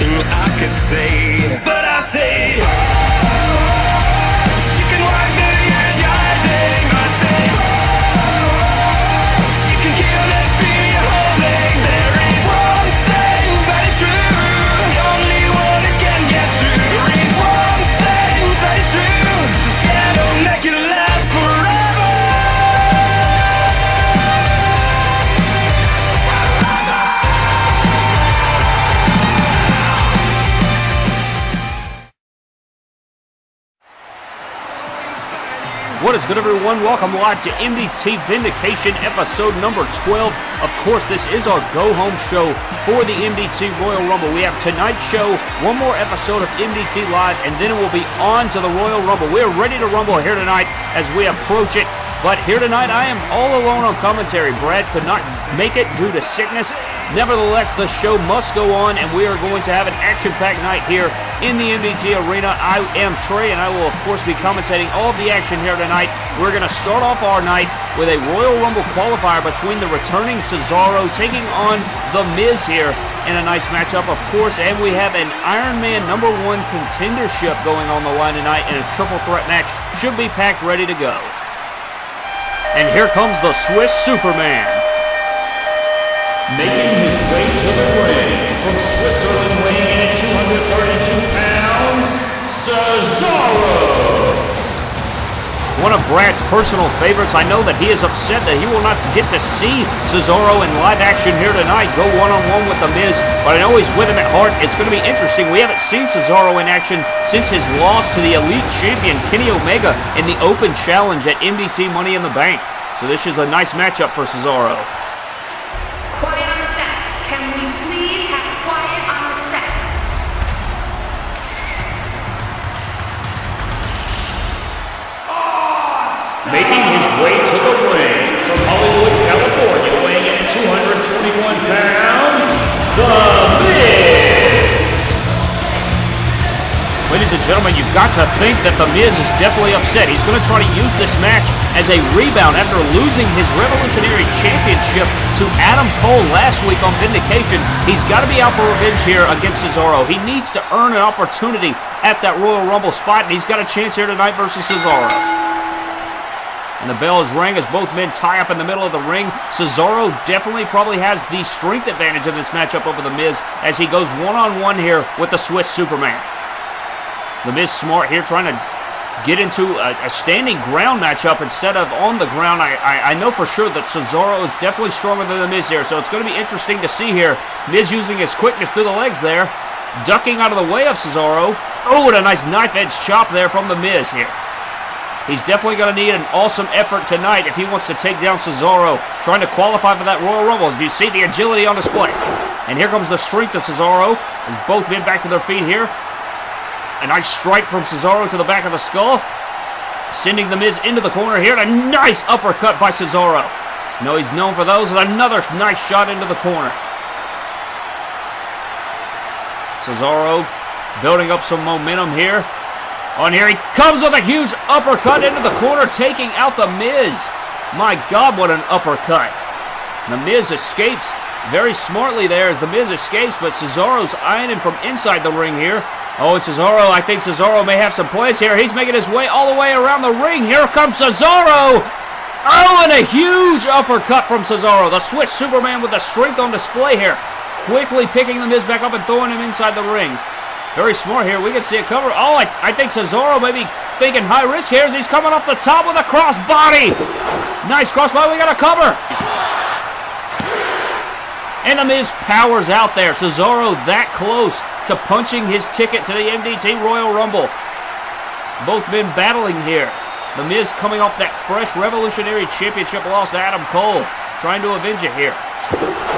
nothing I could say. What is good, everyone? Welcome live to MDT Vindication, episode number 12. Of course, this is our go home show for the MDT Royal Rumble. We have tonight's show, one more episode of MDT Live, and then it will be on to the Royal Rumble. We are ready to rumble here tonight as we approach it. But here tonight, I am all alone on commentary. Brad could not make it due to sickness. Nevertheless, the show must go on, and we are going to have an action-packed night here in the MDT Arena. I am Trey, and I will, of course, be commentating all of the action here tonight. We're going to start off our night with a Royal Rumble qualifier between the returning Cesaro taking on The Miz here in a nice matchup, of course, and we have an Iron Man number one contendership going on the line tonight, in a triple threat match should be packed ready to go. And here comes the Swiss Superman. Making his way to the ring from Switzerland, weighing in at 232 pounds, Cesaro. One of Brad's personal favorites. I know that he is upset that he will not get to see Cesaro in live action here tonight, go one-on-one with The Miz, but I know he's with him at heart. It's going to be interesting. We haven't seen Cesaro in action since his loss to the Elite Champion, Kenny Omega, in the Open Challenge at MDT Money in the Bank. So this is a nice matchup for Cesaro. Gentlemen, you've got to think that The Miz is definitely upset. He's going to try to use this match as a rebound after losing his Revolutionary Championship to Adam Cole last week on Vindication. He's got to be out for revenge here against Cesaro. He needs to earn an opportunity at that Royal Rumble spot, and he's got a chance here tonight versus Cesaro. And the bell is rang as both men tie up in the middle of the ring. Cesaro definitely probably has the strength advantage in this matchup over The Miz as he goes one-on-one here with the Swiss Superman. The Miz smart here trying to get into a, a standing ground matchup instead of on the ground. I, I, I know for sure that Cesaro is definitely stronger than The Miz here, so it's going to be interesting to see here. Miz using his quickness through the legs there, ducking out of the way of Cesaro. Oh, and a nice knife edge chop there from The Miz here. He's definitely going to need an awesome effort tonight if he wants to take down Cesaro, trying to qualify for that Royal Rumble. Do you see the agility on display? And here comes the strength of Cesaro as both men back to their feet here. A nice strike from Cesaro to the back of the skull, sending The Miz into the corner here. And a nice uppercut by Cesaro. No, he's known for those. And another nice shot into the corner. Cesaro building up some momentum here. On here, he comes with a huge uppercut into the corner, taking out The Miz. My God, what an uppercut. The Miz escapes very smartly there as The Miz escapes, but Cesaro's eyeing him from inside the ring here. Oh, and Cesaro, I think Cesaro may have some plays here. He's making his way all the way around the ring. Here comes Cesaro. Oh, and a huge uppercut from Cesaro. The Swiss Superman with the strength on display here. Quickly picking The Miz back up and throwing him inside the ring. Very smart here. We can see a cover. Oh, I, I think Cesaro may be thinking high risk here as he's coming off the top with a crossbody. Nice crossbody. We got a cover. And The Miz powers out there. Cesaro that close to punching his ticket to the MDT Royal Rumble. Both men battling here. The Miz coming off that fresh Revolutionary Championship loss to Adam Cole. Trying to avenge it here.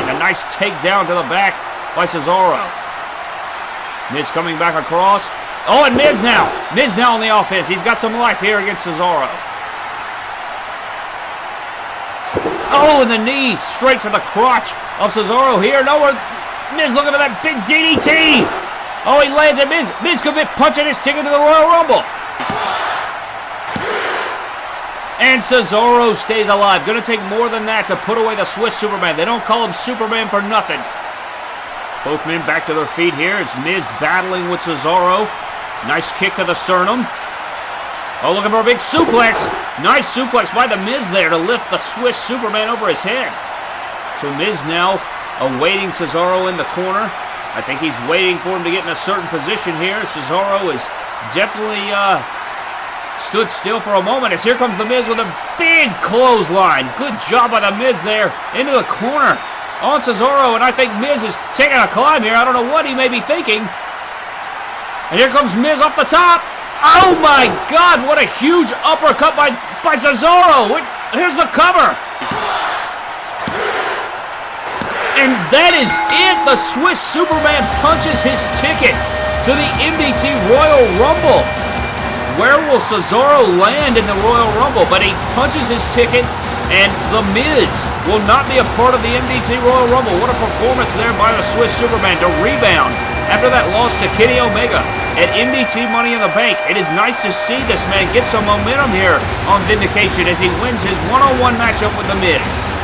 And a nice takedown to the back by Cesaro. Miz coming back across. Oh, and Miz now. Miz now on the offense. He's got some life here against Cesaro. Oh, and the knee straight to the crotch of Cesaro here. No, Miz looking for that big DDT. Oh, he lands it. Miz, Miz could be punching his ticket to the Royal Rumble. And Cesaro stays alive. Gonna take more than that to put away the Swiss Superman. They don't call him Superman for nothing. Both men back to their feet here as Miz battling with Cesaro. Nice kick to the sternum. Oh, looking for a big suplex. Nice suplex by the Miz there to lift the Swiss Superman over his head. So Miz now awaiting Cesaro in the corner. I think he's waiting for him to get in a certain position here. Cesaro is definitely uh, stood still for a moment as here comes the Miz with a big clothesline. Good job by the Miz there into the corner on Cesaro, and I think Miz is taking a climb here. I don't know what he may be thinking. And here comes Miz off the top. Oh my God, what a huge uppercut by, by Cesaro. Here's the cover. And that is it. The Swiss Superman punches his ticket to the MDT Royal Rumble. Where will Cesaro land in the Royal Rumble? But he punches his ticket, and The Miz will not be a part of the MDT Royal Rumble. What a performance there by the Swiss Superman to rebound after that loss to Kenny Omega at MDT Money in the Bank. It is nice to see this man get some momentum here on Vindication as he wins his one-on-one matchup with The Miz.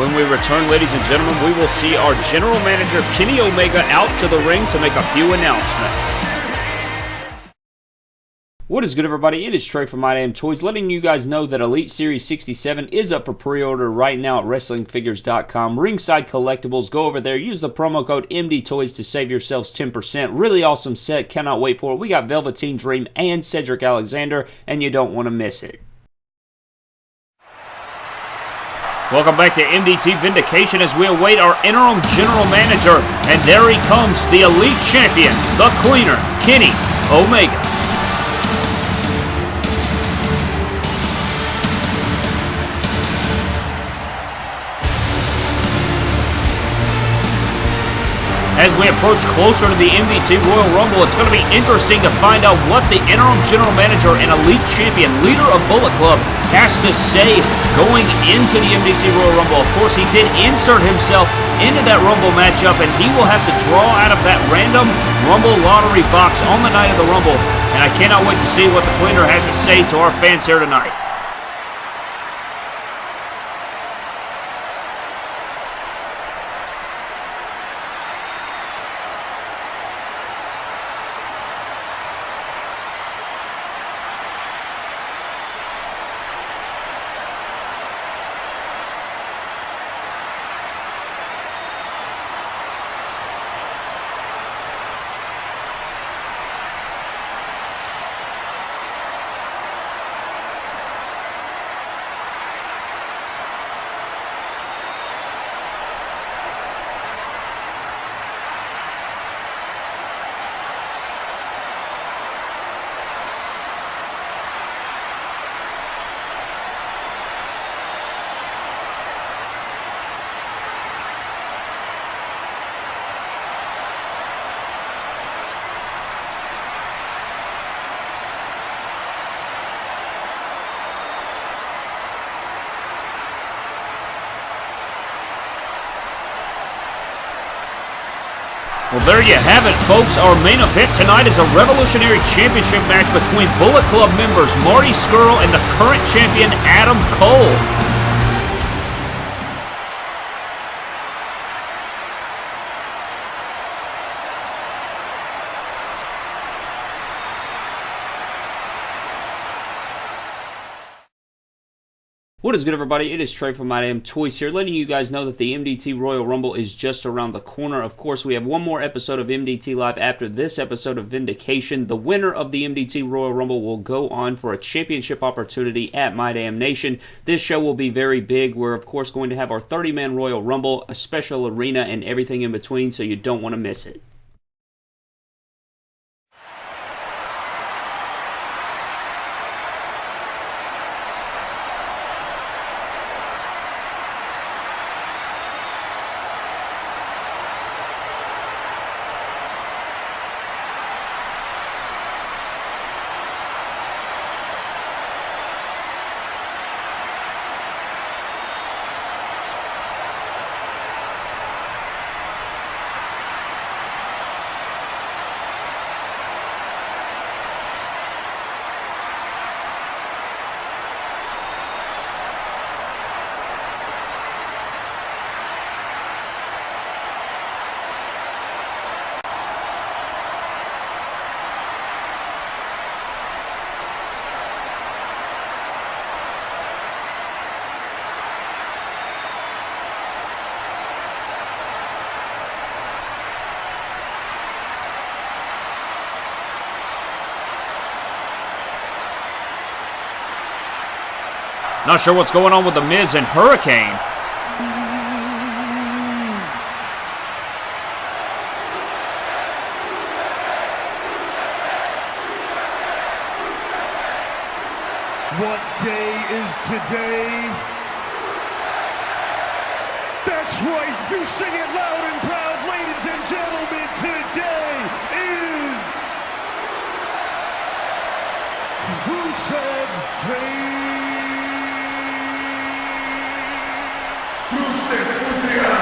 When we return, ladies and gentlemen, we will see our general manager, Kenny Omega, out to the ring to make a few announcements. What is good, everybody? It is Trey from My Damn Toys, letting you guys know that Elite Series 67 is up for pre-order right now at WrestlingFigures.com. Ringside Collectibles, go over there, use the promo code MDToys to save yourselves 10%. Really awesome set, cannot wait for it. We got Velveteen Dream and Cedric Alexander, and you don't want to miss it. Welcome back to MDT Vindication as we await our interim general manager. And there he comes, the elite champion, the cleaner, Kenny Omega. As we approach closer to the MDT Royal Rumble, it's going to be interesting to find out what the interim general manager and elite champion, leader of Bullet Club, has to say going into the MDT Royal Rumble. Of course, he did insert himself into that Rumble matchup, and he will have to draw out of that random Rumble lottery box on the night of the Rumble. And I cannot wait to see what the cleaner has to say to our fans here tonight. Well, there you have it, folks. Our main event tonight is a Revolutionary Championship match between Bullet Club members Marty Scurll and the current champion Adam Cole. What is good, everybody? It is Trey from My Damn Toys here, letting you guys know that the MDT Royal Rumble is just around the corner. Of course, we have one more episode of MDT Live after this episode of Vindication. The winner of the MDT Royal Rumble will go on for a championship opportunity at My Damn Nation. This show will be very big. We're, of course, going to have our 30 man Royal Rumble, a special arena, and everything in between, so you don't want to miss it. Not sure what's going on with The Miz and Hurricane. What day is today? That's right, you sing it loud and proud, ladies and gentlemen. Today is Rusev Day.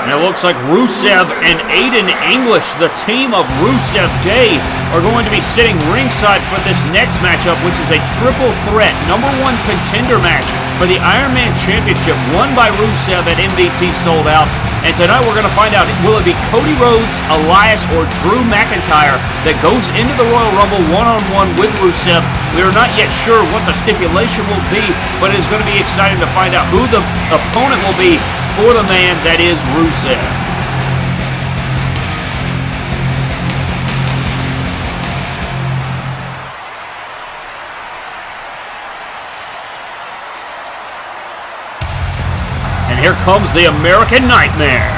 And it looks like Rusev and Aiden English, the team of Rusev Day, are going to be sitting ringside for this next matchup, which is a triple threat number one contender match for the Iron Man Championship, won by Rusev at MDT Sold Out. And tonight we're going to find out will it be Cody Rhodes, Elias, or Drew McIntyre that goes into the Royal Rumble one on one with Rusev. We are not yet sure what the stipulation will be, but it is going to be exciting to find out who the opponent will be for the man that is Rusev. And here comes the American Nightmare.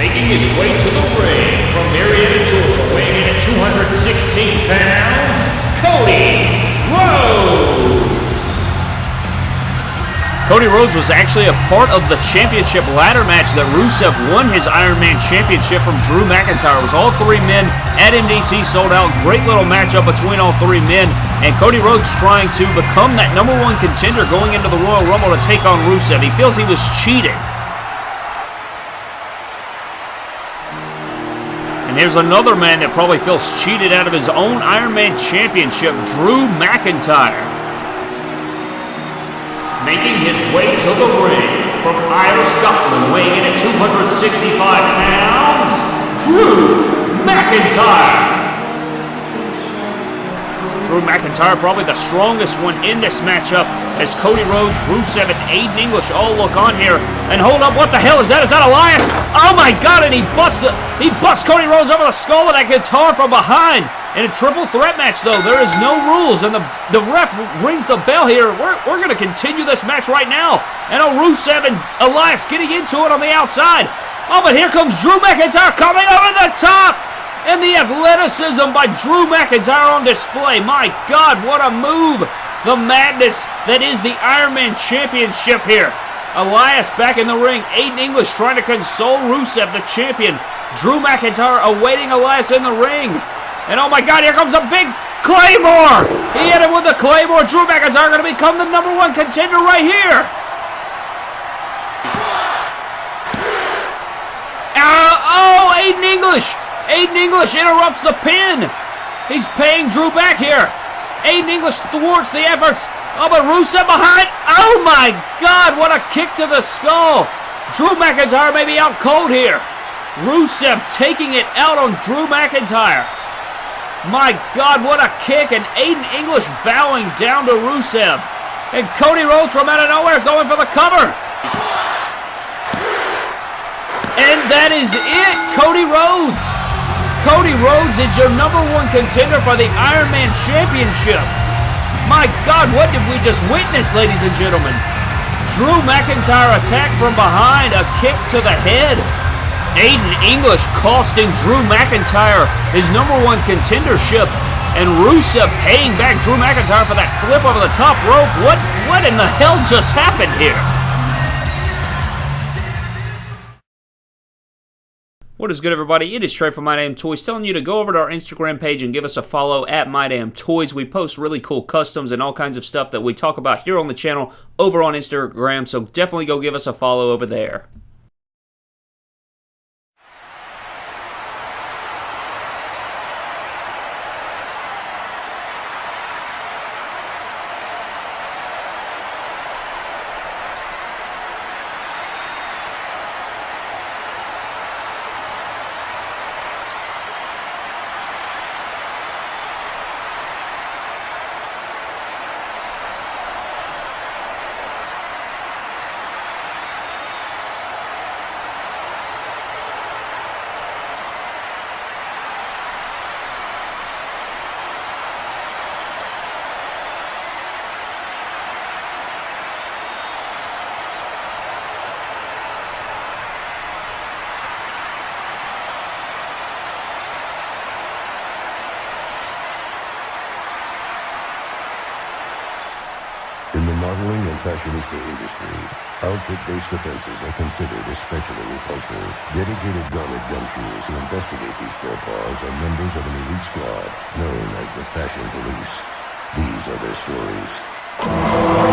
Making his way to the ring from Marietta, Georgia, weighing in at 216 pounds, Cody Rhodes. Cody Rhodes was actually a part of the championship ladder match that Rusev won his Iron Man championship from Drew McIntyre. It was all three men at MDT sold out. Great little matchup between all three men. And Cody Rhodes trying to become that number one contender going into the Royal Rumble to take on Rusev. He feels he was cheating. And here's another man that probably feels cheated out of his own Iron Man championship, Drew McIntyre. Making his way to the ring from Isle, Scotland, weighing in at 265 pounds, Drew McIntyre. Drew McIntyre probably the strongest one in this matchup as Cody Rhodes, Rusev, and Aiden English all look on here. And hold up, what the hell is that? Is that Elias? Oh my god, and he busts he busts Cody Rhodes over the skull with that guitar from behind. In a triple threat match, though, there is no rules, and the, the ref rings the bell here. We're, we're going to continue this match right now. And oh, Rusev and Elias getting into it on the outside. Oh, but here comes Drew McIntyre coming over the top. And the athleticism by Drew McIntyre on display. My God, what a move. The madness that is the Iron Man Championship here. Elias back in the ring. Aiden English trying to console Rusev, the champion. Drew McIntyre awaiting Elias in the ring. And oh my God, here comes a big Claymore. He hit him with the Claymore. Drew McIntyre going to become the number one contender right here. Uh, oh, Aiden English. Aiden English interrupts the pin. He's paying Drew back here. Aiden English thwarts the efforts. Oh, but Rusev behind. Oh my God, what a kick to the skull. Drew McIntyre may be out cold here. Rusev taking it out on Drew McIntyre. My God, what a kick. And Aiden English bowing down to Rusev. And Cody Rhodes from out of nowhere going for the cover. And that is it, Cody Rhodes. Cody Rhodes is your number one contender for the Iron Man Championship. My God, what did we just witness, ladies and gentlemen? Drew McIntyre attacked from behind, a kick to the head. Aiden English costing Drew McIntyre his number one contendership. And Rusev paying back Drew McIntyre for that flip over the top rope. What, what in the hell just happened here? What is good, everybody? It is Trey from My Damn Toys telling you to go over to our Instagram page and give us a follow at My Damn Toys. We post really cool customs and all kinds of stuff that we talk about here on the channel over on Instagram, so definitely go give us a follow over there. Modeling and fashionista industry, outfit-based offenses are considered especially repulsive. Dedicated garment gumshoers who investigate these faux pas are members of an elite squad known as the Fashion Police. These are their stories.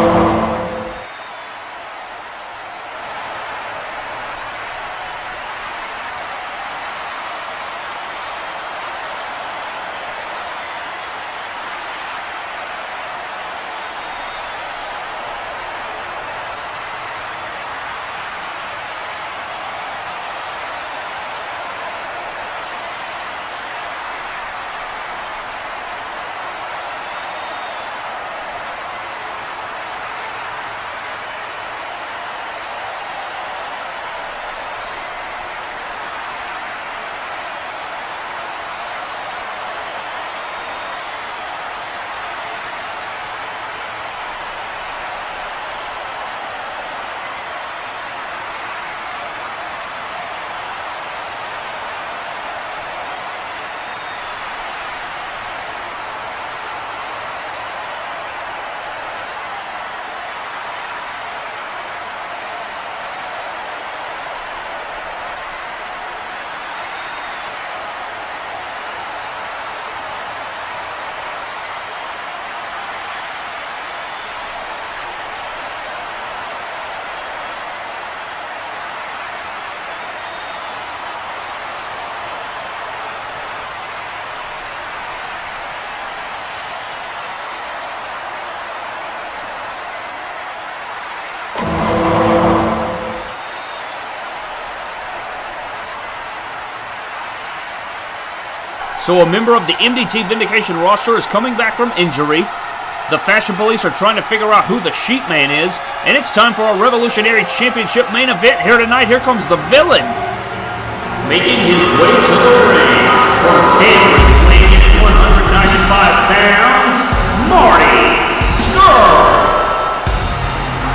So a member of the MDT Vindication roster is coming back from injury. The Fashion Police are trying to figure out who the Sheep Man is, and it's time for our Revolutionary Championship main event here tonight. Here comes the villain. Making his way to the ring from Cambridge, weighing in 195 pounds, Marty Scurll.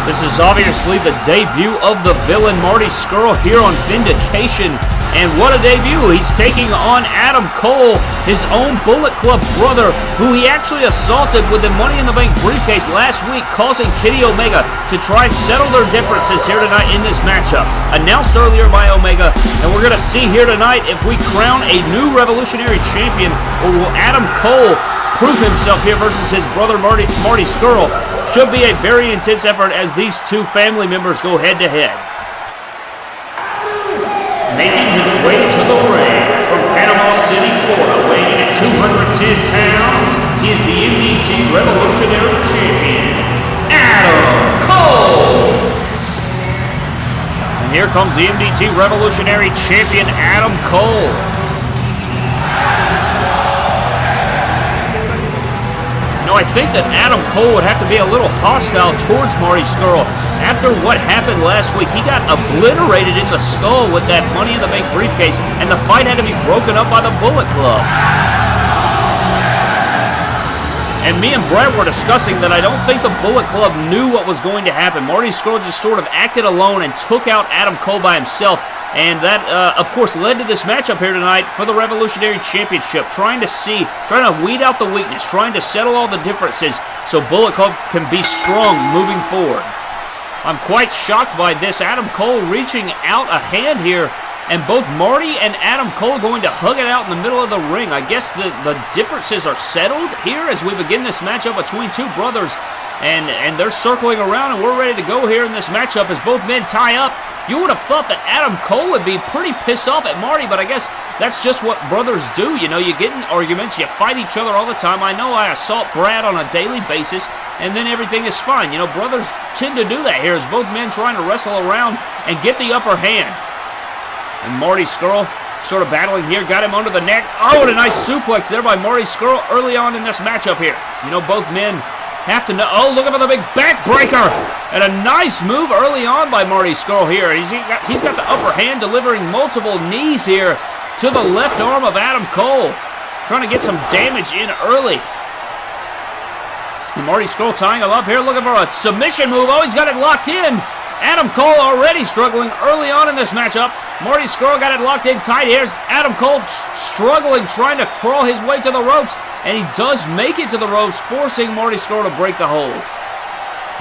This is obviously the debut of the villain Marty Scurll here on Vindication. And what a debut! He's taking on Adam Cole, his own Bullet Club brother, who he actually assaulted with the Money in the Bank briefcase last week, causing Kenny Omega to try and settle their differences here tonight in this matchup. Announced earlier by Omega, and we're going to see here tonight if we crown a new Revolutionary Champion, or will Adam Cole prove himself here versus his brother Marty, Marty Scurll. Should be a very intense effort as these two family members go head to head. Making his way to the ring from Panama City, Florida, weighing in at 210 pounds, he is the MDT Revolutionary Champion, Adam Cole. And here comes the MDT Revolutionary Champion Adam Cole. No, I think that Adam Cole would have to be a little hostile towards Marty Scurll. After what happened last week, he got obliterated in the skull with that Money in the Bank briefcase, and the fight had to be broken up by the Bullet Club. And me and Brett were discussing that I don't think the Bullet Club knew what was going to happen. Marty Scurll just sort of acted alone and took out Adam Cole by himself. And that, uh, of course, led to this matchup here tonight for the Revolutionary Championship. Trying to see, trying to weed out the weakness, trying to settle all the differences so Bullet Club can be strong moving forward. I'm quite shocked by this. Adam Cole reaching out a hand here, and both Marty and Adam Cole going to hug it out in the middle of the ring. I guess the, the differences are settled here as we begin this matchup between two brothers. And, and they're circling around, and we're ready to go here in this matchup as both men tie up. You would have thought that Adam Cole would be pretty pissed off at Marty, but I guess that's just what brothers do. You know, you get in arguments, you fight each other all the time. I know I assault Brad on a daily basis, and then everything is fine. You know, brothers tend to do that here as both men trying to wrestle around and get the upper hand. And Marty Scurll sort of battling here, got him under the neck. Oh, and a nice suplex there by Marty Scurll early on in this matchup here. You know, both men have to know. Oh, look at the big backbreaker. And a nice move early on by Marty Scurll here. He's he got, he's got the upper hand, delivering multiple knees here to the left arm of Adam Cole. Trying to get some damage in early. And Marty Scurll tying him up here, looking for a submission move. Oh, he's got it locked in. Adam Cole already struggling early on in this matchup. Marty Scurll got it locked in tight. Here's Adam Cole struggling, trying to crawl his way to the ropes. And he does make it to the ropes, forcing Marty Scurll to break the hold.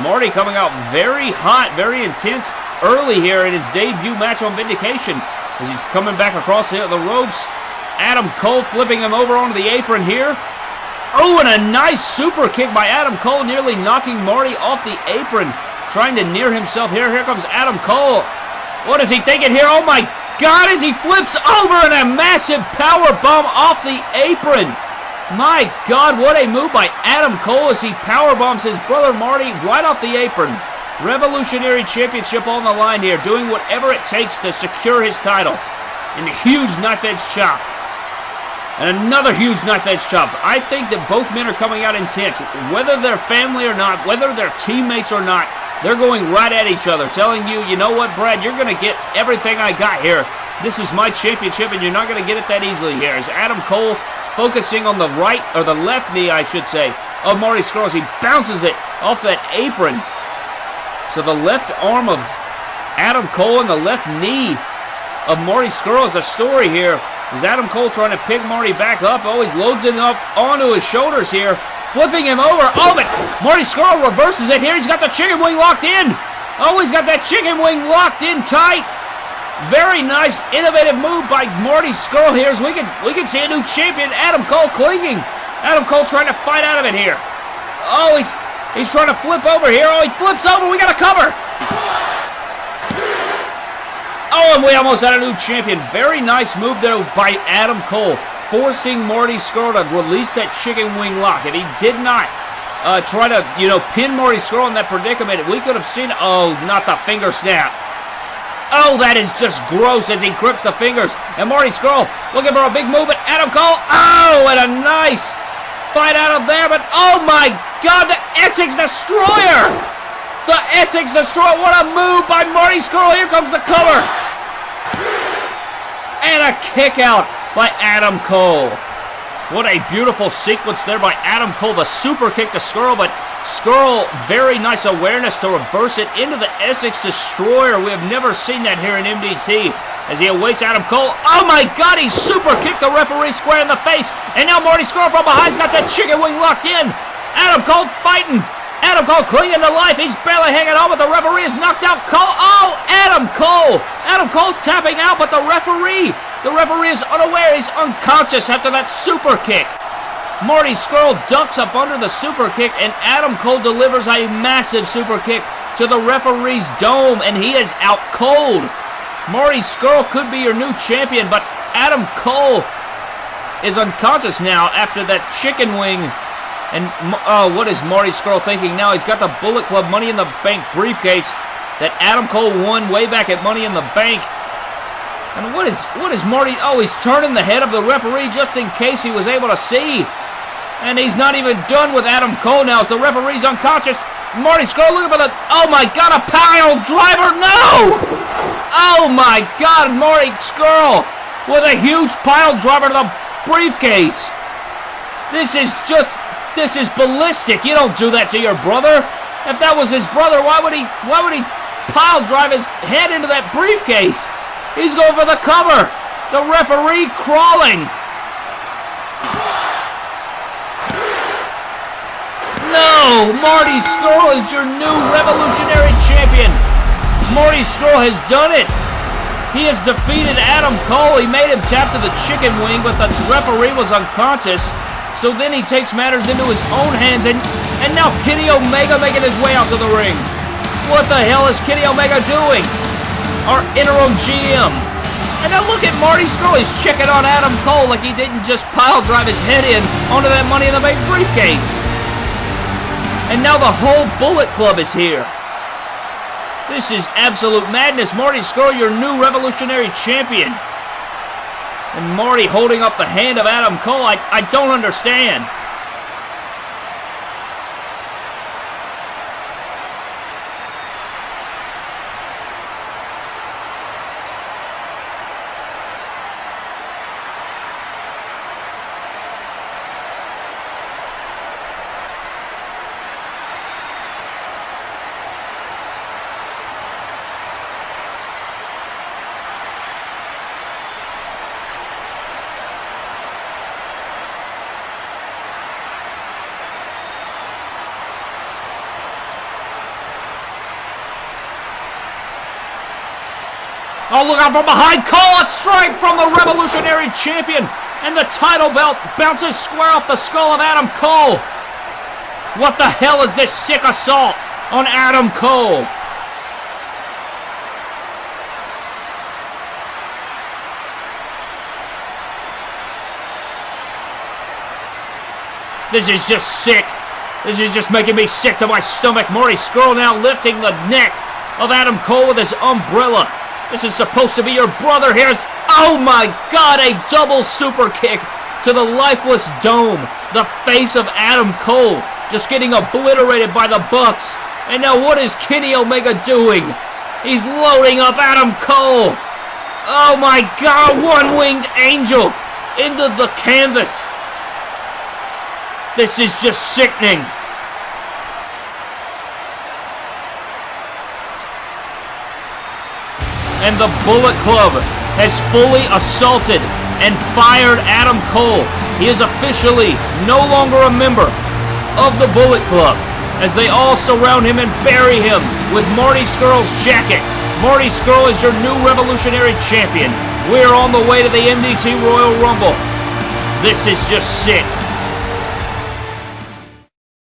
Marty coming out very hot, very intense early here in his debut match on Vindication as he's coming back across the, the ropes. Adam Cole flipping him over onto the apron here. Oh, and a nice super kick by Adam Cole, nearly knocking Marty off the apron, trying to near himself here. Here comes Adam Cole. What is he thinking here? Oh my God, as he flips over and a massive power bomb off the apron. My God, what a move by Adam Cole as he power bombs his brother Marty right off the apron. Revolutionary Championship on the line here, doing whatever it takes to secure his title. And a huge knife edge chop. And another huge knife edge chop. I think that both men are coming out intense. Whether they're family or not, whether they're teammates or not, they're going right at each other, telling you, you know what, Brad, you're going to get everything I got here. This is my championship, and you're not going to get it that easily here. As Adam Cole focusing on the right, or the left knee, I should say, of Marty Scurll. He bounces it off that apron. So the left arm of Adam Cole and the left knee of Marty Scurll is a story here. Is Adam Cole trying to pick Marty back up? Oh, he's loads it up onto his shoulders here. Flipping him over. Oh, but Marty Scurll reverses it here. He's got the chicken wing locked in. Oh, he's got that chicken wing locked in tight. Very nice, innovative move by Marty Scurll here. As we can we can see a new champion, Adam Cole, clinging. Adam Cole trying to fight out of it here. Oh, he's he's trying to flip over here. Oh, he flips over. We got a cover. Oh, and we almost had a new champion. Very nice move there by Adam Cole, forcing Marty Scurll to release that chicken wing lock. If he did not uh, try to, you know, pin Marty Scurll in that predicament, we could have seen, oh, not the finger snap. Oh, that is just gross as he grips the fingers. And Marty Scurll looking for a big move at Adam Cole. Oh, and a nice fight out of there. But oh my God, the Essex Destroyer. The Essex Destroyer. What a move by Marty Scurll. Here comes the cover. And a kick out by Adam Cole. What a beautiful sequence there by Adam Cole. The super kick to Scurll, but Scurll, very nice awareness to reverse it into the Essex Destroyer. We have never seen that here in MDT as he awaits Adam Cole. Oh my God, he super kicked the referee square in the face. And now Marty Scurll from behind's got that chicken wing locked in. Adam Cole fighting. Adam Cole clinging to life. He's barely hanging on, but the referee has knocked out Cole. Oh, Adam Cole. Adam Cole's tapping out, but the referee, the referee is unaware. He's unconscious after that super kick. Marty Scurll ducks up under the super kick, and Adam Cole delivers a massive super kick to the referee's dome, and he is out cold. Marty Scurll could be your new champion, but Adam Cole is unconscious now after that chicken wing. And oh, what is Marty Scurll thinking now? He's got the Bullet Club Money in the Bank briefcase that Adam Cole won way back at Money in the Bank. And what is what is Marty? Oh, he's turning the head of the referee just in case he was able to see. And he's not even done with Adam Cole now as the referee's unconscious. Marty Scurll looking for the... Oh my God, a pile driver. No! Oh my God, Marty Scurll with a huge pile driver to the briefcase. This is just... This is ballistic. You don't do that to your brother. If that was his brother, why would he... Why would he pile drive his head into that briefcase? He's going for the cover. The referee crawling. No! Marty Scurll is your new revolutionary champion. Marty Scurll has done it. He has defeated Adam Cole. He made him tap to the chicken wing, but the referee was unconscious. So then he takes matters into his own hands, and, and now Kenny Omega making his way out to the ring. What the hell is Kenny Omega doing? Our interim GM. And now look at Marty Scurll. He's checking on Adam Cole like he didn't just pile drive his head in onto that Money in the Bank briefcase. And now the whole Bullet Club is here. This is absolute madness. Marty Scurll, your new revolutionary champion. And Marty holding up the hand of Adam Cole. I, I don't understand. Oh, look out from behind. Cole, a strike from the Revolutionary Champion. And the title belt bounces square off the skull of Adam Cole. What the hell is this sick assault on Adam Cole? This is just sick. This is just making me sick to my stomach. Marty Scurll now lifting the neck of Adam Cole with his umbrella. This is supposed to be your brother here. It's, oh my god, a double super kick to the lifeless dome. The face of Adam Cole just getting obliterated by the Bucks. And now what is Kenny Omega doing? He's loading up Adam Cole. Oh my god, one-winged angel into the canvas. This is just sickening. And the Bullet Club has fully assaulted and fired Adam Cole. He is officially no longer a member of the Bullet Club as they all surround him and bury him with Marty Scurll's jacket. Marty Scurll is your new Revolutionary Champion. We're on the way to the MDT Royal Rumble. This is just sick.